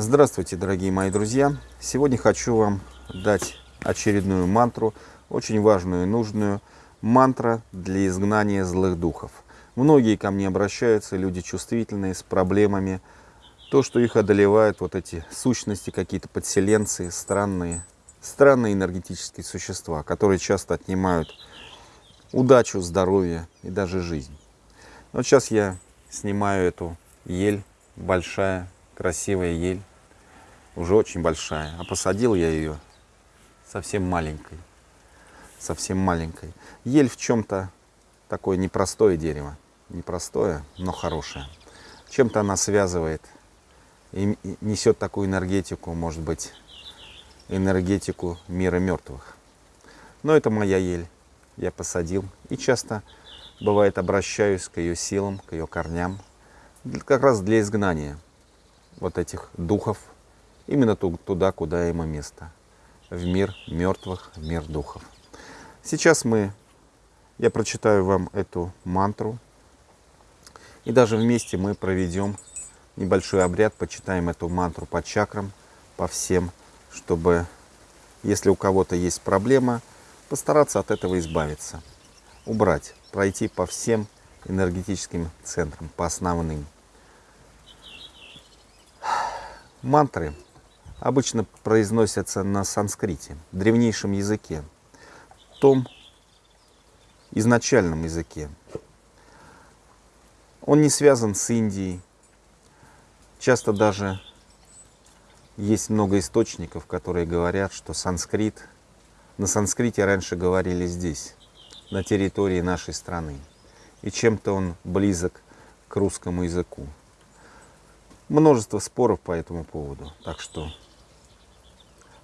Здравствуйте, дорогие мои друзья! Сегодня хочу вам дать очередную мантру, очень важную и нужную. Мантра для изгнания злых духов. Многие ко мне обращаются, люди чувствительные, с проблемами. То, что их одолевают вот эти сущности, какие-то подселенцы, странные, странные энергетические существа, которые часто отнимают удачу, здоровье и даже жизнь. Вот сейчас я снимаю эту ель, большая, красивая ель, уже очень большая. А посадил я ее совсем маленькой, совсем маленькой. Ель в чем-то такое непростое дерево, непростое, но хорошее. Чем-то она связывает и несет такую энергетику, может быть, энергетику мира мертвых. Но это моя ель, я посадил и часто бывает обращаюсь к ее силам, к ее корням, как раз для изгнания вот этих духов именно туда, куда ему место, в мир мертвых, в мир духов. Сейчас мы, я прочитаю вам эту мантру, и даже вместе мы проведем небольшой обряд, почитаем эту мантру по чакрам, по всем, чтобы, если у кого-то есть проблема, постараться от этого избавиться, убрать, пройти по всем энергетическим центрам, по основным. Мантры обычно произносятся на санскрите, древнейшем языке, том изначальном языке. Он не связан с Индией. Часто даже есть много источников, которые говорят, что санскрит, на санскрите раньше говорили здесь, на территории нашей страны. И чем-то он близок к русскому языку. Множество споров по этому поводу. Так что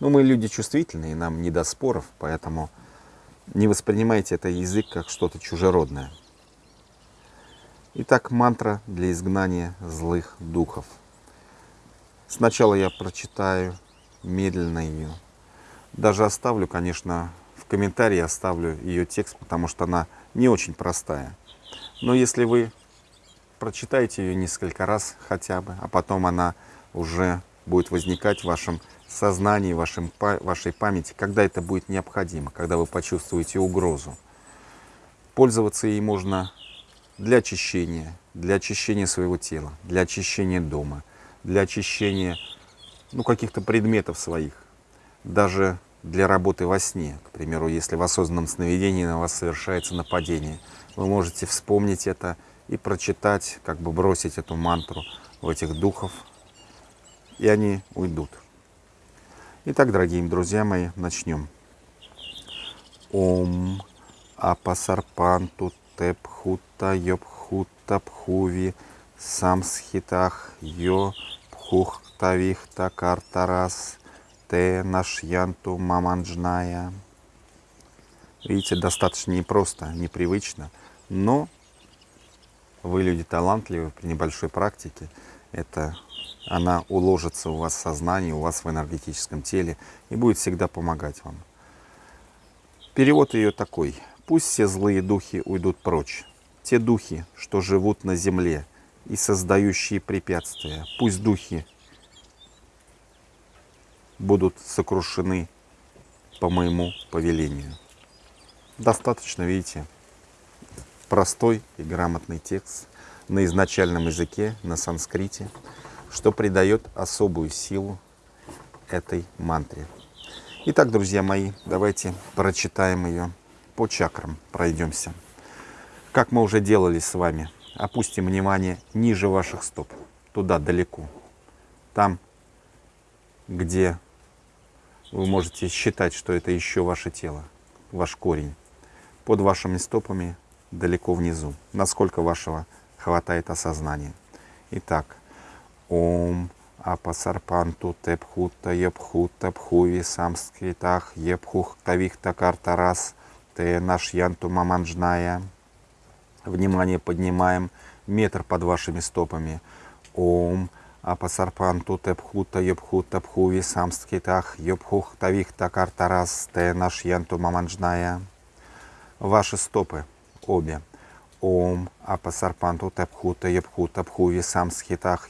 ну, мы люди чувствительные, нам не до споров, поэтому не воспринимайте этот язык как что-то чужеродное. Итак, мантра для изгнания злых духов. Сначала я прочитаю медленно ее. Даже оставлю, конечно, в комментарии оставлю ее текст, потому что она не очень простая. Но если вы прочитаете ее несколько раз хотя бы, а потом она уже будет возникать в вашем сознании, вашем, вашей памяти, когда это будет необходимо, когда вы почувствуете угрозу. Пользоваться ей можно для очищения, для очищения своего тела, для очищения дома, для очищения ну, каких-то предметов своих, даже для работы во сне. К примеру, если в осознанном сновидении на вас совершается нападение, вы можете вспомнить это и прочитать, как бы бросить эту мантру в этих духов, и они уйдут. Итак, дорогие друзья мои, начнем. Ом апасарпанту тепхута йобхута пхуви самсхитах йо пхухтавихта картарас те нашьянту маманджная. Видите, достаточно непросто, непривычно, но вы люди талантливые при небольшой практике. Это она уложится у вас в сознании, у вас в энергетическом теле и будет всегда помогать вам. Перевод ее такой. Пусть все злые духи уйдут прочь. Те духи, что живут на земле и создающие препятствия, пусть духи будут сокрушены по моему повелению. Достаточно, видите, простой и грамотный текст на изначальном языке, на санскрите что придает особую силу этой мантре. Итак, друзья мои, давайте прочитаем ее по чакрам, пройдемся. Как мы уже делали с вами, опустим внимание ниже ваших стоп, туда далеко. Там, где вы можете считать, что это еще ваше тело, ваш корень. Под вашими стопами далеко внизу, насколько вашего хватает осознания. Итак, Ом Апасарпанту Тепхута Епхута Пхуви Самскритах Епхух Тавихта Картарас Те наш Янту Маманджная. Внимание поднимаем метр под вашими стопами. Ом Апасарпанту Тепхута Епхута Пхуви Самскритах Епхух Тавихта Картарас Те наш Янту Маманджная. Ваши стопы обе. Ом апасарпанту тепхута епхута пхуви сам схитах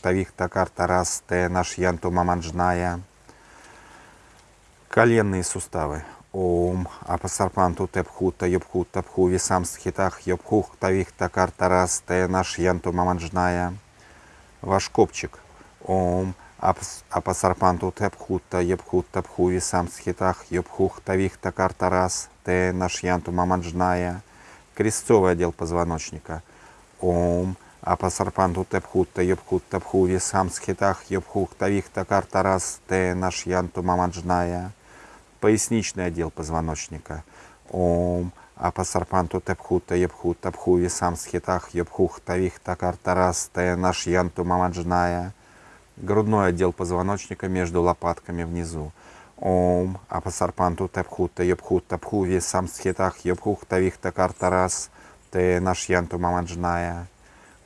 тавих такар тарас те наш янту маманджная. Коленные суставы. Ом апасарпанту тепхута епхута пхуви сам схитах епхух тавих такар тарас те наш янту маманджная. Ваш копчик. Ом апасарпанту тепхута епхута пхуви сам схитах епхух тавих такар тарас те наш янту маманджная крестцовый отдел позвоночника. Ом. Апасарпанту тепхутта ебхутта пхуви сам схитах ебхухта вихта картарас те наш янту мамаджная. Поясничный отдел позвоночника. Ом. Апасарпанту тепхутта ебхутта пхуви сам схитах ебхухта вихта картарас те наш янту мамаджная. Грудной отдел позвоночника между лопатками внизу. Ом, апасарпанту тепхута ебхута пхуви самсхитах ебхухта вихта картарас те нашьянту мамаджная.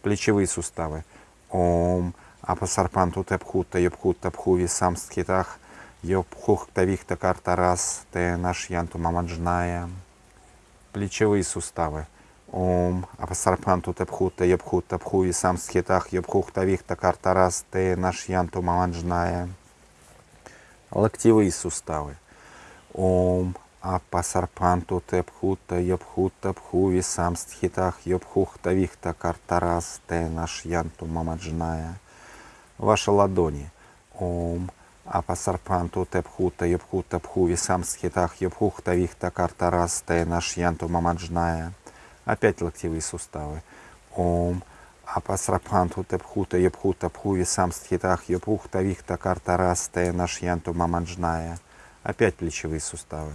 Плечевые суставы. Ом, апасарпанту тепхута ебхута пхуви самсхитах ебхухта вихта картарас те нашьянту мамаджная. Плечевые суставы. Ом, апасарпанту тепхута ебхута пхуви самсхитах ебхухта вихта картарас те нашьянту мамаджная локтевые суставы. Ом апасарпанту тепхута ябхута пхуви сам стхитах ябхухта вихта картарас те наш янту мамаджная. Ваши ладони. Ом апасарпанту тепхута ябхута пхуви сам стхитах ябхухта вихта картарас те наш янту мамаджная. Опять локтевые суставы. Ом апасрапханту тепхута епхута пхуви сам стхитах епухта вихта карта растая наш янту маманджная. Опять плечевые суставы.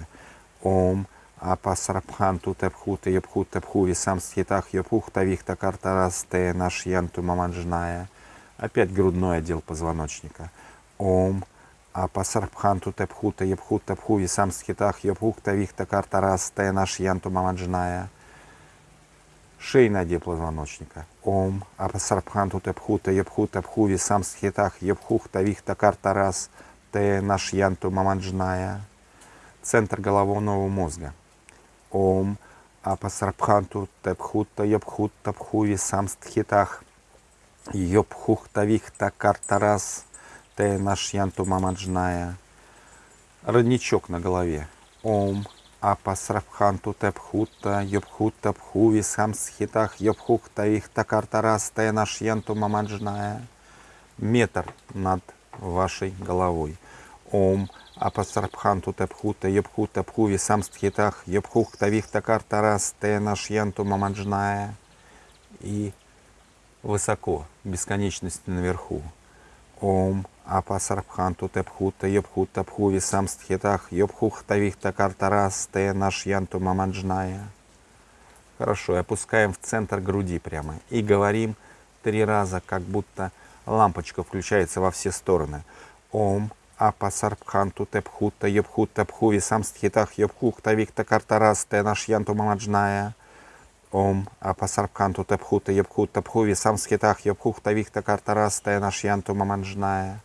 Ом апасрапханту тепхута епхута пхуви сам стхитах епухта вихта карта растая наш янту маманджная. Опять грудной отдел позвоночника. Ом апасрапханту тепхута епхута пхуви сам стхитах епухта вихта карта растая наш янту маманджная шейный отдел позвоночника. Ом, апасарбханту тепхута, епхута, пхуви, сам схитах, епхух, тавих, такар, тарас, те наш янту маманджная. Центр головного мозга. Ом, апасарбханту тепхута, епхута, пхуви, сам стхитах, епхух, тавих, такар, тарас, те наш янту маманджная. Родничок на голове. Ом, апасрабханту тепхута, йобхута пхуви самсхитах, йобхухта их такартарас нашьянту мамаджная. Метр над вашей головой. Ом апасрабханту тепхута, йобхута пхуви самсхитах, йобхухта вих такартарас нашьянту мамаджная. И высоко, бесконечность наверху. Ом апасарбханту тепхута ебхута пхуви самстхитах ебхухта вихта картарас те наш янту маманджная. Хорошо, и опускаем в центр груди прямо. И говорим три раза, как будто лампочка включается во все стороны. Ом апасарбханту тепхута ебхута пхуви самстхитах ебхухта вихта картарас те наш янту маманджная. Ом апасарбханту тепхута ебхута пхуви самстхитах ебхухта вихта картарас те наш янту маманджная.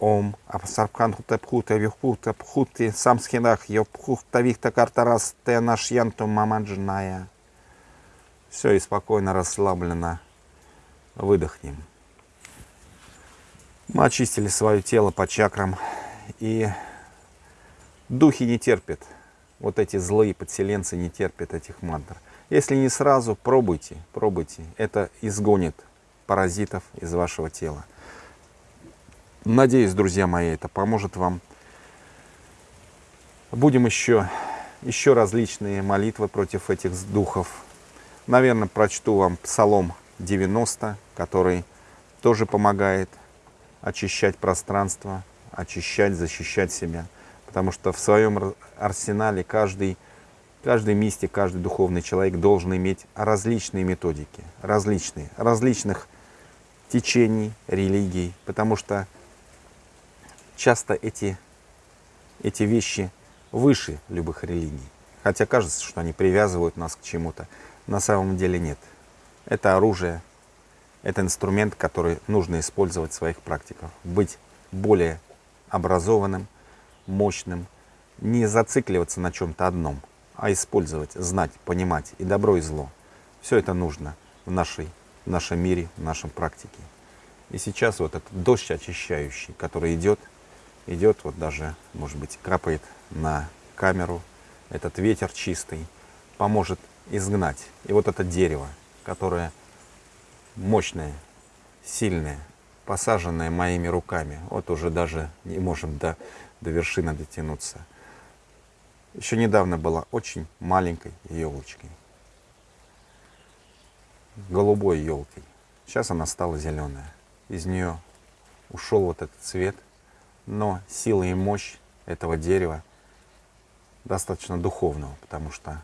Ом, Апсаркан Тепхута Вихута Пхути Самсхинах Йопхута Вихта Картарас Те наш Янту Мамаджная. Все, и спокойно, расслабленно выдохнем. Мы очистили свое тело по чакрам. И духи не терпят. Вот эти злые подселенцы не терпят этих мантр. Если не сразу, пробуйте, пробуйте. Это изгонит паразитов из вашего тела. Надеюсь, друзья мои, это поможет вам. Будем еще, еще различные молитвы против этих духов. Наверное, прочту вам Псалом 90, который тоже помогает очищать пространство, очищать, защищать себя. Потому что в своем арсенале каждый, каждый мистик, каждый духовный человек должен иметь различные методики, различные, различных течений, религий. Потому что часто эти, эти вещи выше любых религий. Хотя кажется, что они привязывают нас к чему-то. На самом деле нет. Это оружие, это инструмент, который нужно использовать в своих практиках. Быть более образованным, мощным, не зацикливаться на чем-то одном, а использовать, знать, понимать и добро, и зло. Все это нужно в, нашей, в нашем мире, в нашем практике. И сейчас вот этот дождь очищающий, который идет, идет вот даже, может быть, капает на камеру, этот ветер чистый, поможет изгнать. И вот это дерево, которое мощное, сильное, посаженное моими руками, вот уже даже не можем до, до вершины дотянуться. Еще недавно была очень маленькой елочкой, голубой елкой. Сейчас она стала зеленая. Из нее ушел вот этот цвет, но сила и мощь этого дерева достаточно духовного, потому что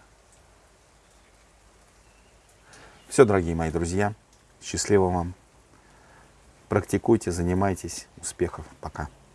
все, дорогие мои друзья, счастливо вам. Практикуйте, занимайтесь. Успехов. Пока.